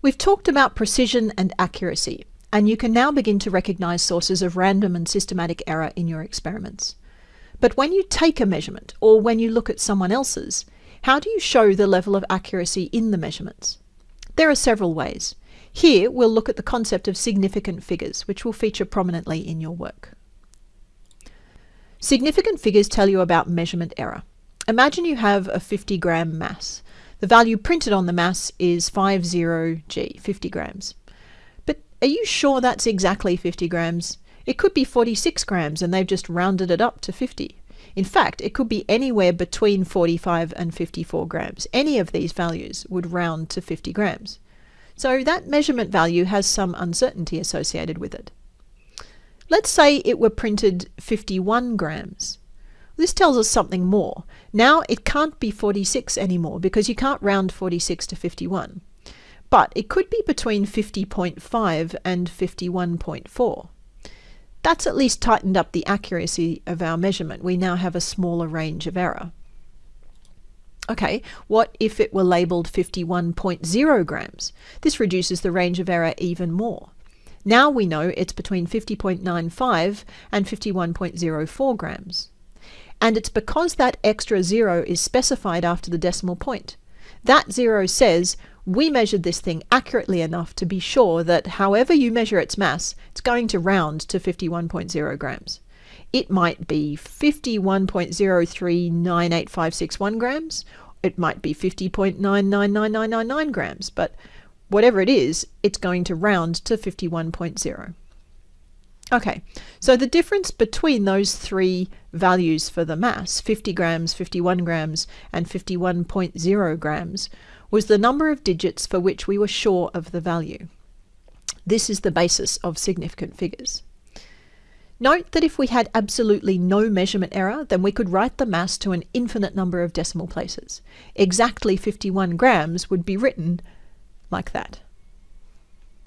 We've talked about precision and accuracy, and you can now begin to recognize sources of random and systematic error in your experiments. But when you take a measurement, or when you look at someone else's, how do you show the level of accuracy in the measurements? There are several ways. Here, we'll look at the concept of significant figures, which will feature prominently in your work. Significant figures tell you about measurement error. Imagine you have a 50 gram mass. The value printed on the mass is 50g, 50 grams. But are you sure that's exactly 50 grams? It could be 46 grams and they've just rounded it up to 50. In fact, it could be anywhere between 45 and 54 grams. Any of these values would round to 50 grams. So that measurement value has some uncertainty associated with it. Let's say it were printed 51 grams. This tells us something more. Now it can't be 46 anymore because you can't round 46 to 51. But it could be between 50.5 and 51.4. That's at least tightened up the accuracy of our measurement. We now have a smaller range of error. Okay, what if it were labelled 51.0 grams? This reduces the range of error even more. Now we know it's between 50.95 and 51.04 grams. And it's because that extra zero is specified after the decimal point. That zero says we measured this thing accurately enough to be sure that however you measure its mass, it's going to round to 51.0 grams. It might be 51.0398561 grams, it might be 50.999999 grams, but whatever it is, it's going to round to 51.0. Okay, so the difference between those three values for the mass, 50 grams, 51 grams, and 51.0 grams, was the number of digits for which we were sure of the value. This is the basis of significant figures. Note that if we had absolutely no measurement error, then we could write the mass to an infinite number of decimal places. Exactly 51 grams would be written like that.